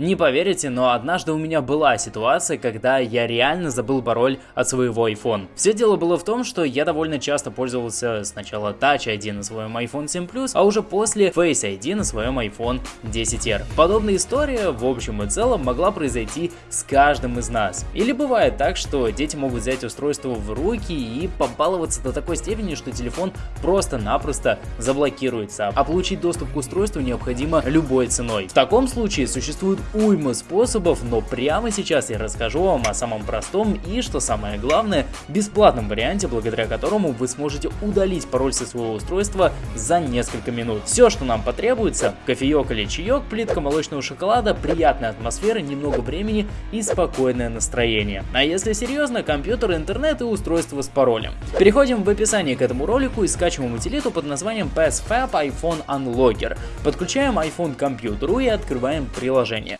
Не поверите, но однажды у меня была ситуация, когда я реально забыл пароль от своего iPhone. Все дело было в том, что я довольно часто пользовался сначала Touch ID на своем iPhone 7 Plus, а уже после Face ID на своем iPhone 10R. Подобная история в общем и целом могла произойти с каждым из нас. Или бывает так, что дети могут взять устройство в руки и побаловаться до такой степени, что телефон просто-напросто заблокируется, а получить доступ к устройству необходимо любой ценой. В таком случае существует уйма способов, но прямо сейчас я расскажу вам о самом простом и, что самое главное, бесплатном варианте, благодаря которому вы сможете удалить пароль со своего устройства за несколько минут. Все, что нам потребуется, кофеек или чаек, плитка молочного шоколада, приятная атмосфера, немного времени и спокойное настроение. А если серьезно, компьютер, интернет и устройство с паролем. Переходим в описание к этому ролику и скачиваем утилиту под названием PassFab iPhone Unlocker. Подключаем iPhone к компьютеру и открываем приложение.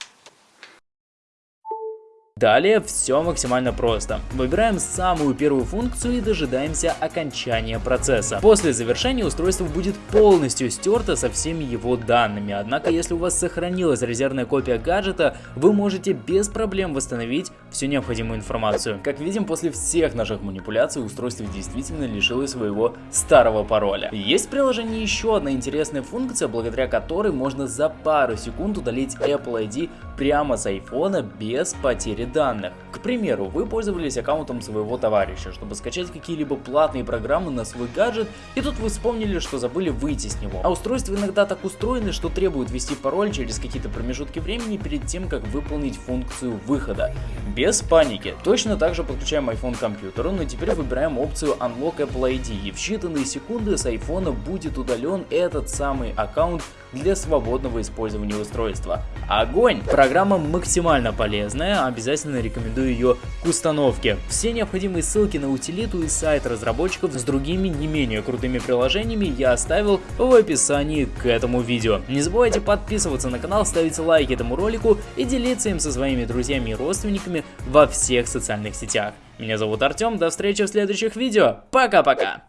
Далее все максимально просто. Выбираем самую первую функцию и дожидаемся окончания процесса. После завершения устройство будет полностью стерто со всеми его данными, однако если у вас сохранилась резервная копия гаджета, вы можете без проблем восстановить всю необходимую информацию. Как видим, после всех наших манипуляций устройство действительно лишилось своего старого пароля. Есть в приложении еще одна интересная функция, благодаря которой можно за пару секунд удалить Apple ID прямо с iPhone без потери данных. К примеру, вы пользовались аккаунтом своего товарища, чтобы скачать какие-либо платные программы на свой гаджет, и тут вы вспомнили, что забыли выйти с него. А устройства иногда так устроены, что требуют ввести пароль через какие-то промежутки времени перед тем, как выполнить функцию выхода. Без паники. Точно так же подключаем iPhone к компьютеру, но теперь выбираем опцию Unlock Apple ID, и в считанные секунды с iPhone будет удален этот самый аккаунт для свободного использования устройства. Огонь! Программа максимально полезная, обязательно рекомендую ее к установке. Все необходимые ссылки на утилиту и сайт разработчиков с другими не менее крутыми приложениями я оставил в описании к этому видео. Не забывайте подписываться на канал, ставить лайк этому ролику и делиться им со своими друзьями и родственниками во всех социальных сетях. Меня зовут Артем, до встречи в следующих видео, пока-пока!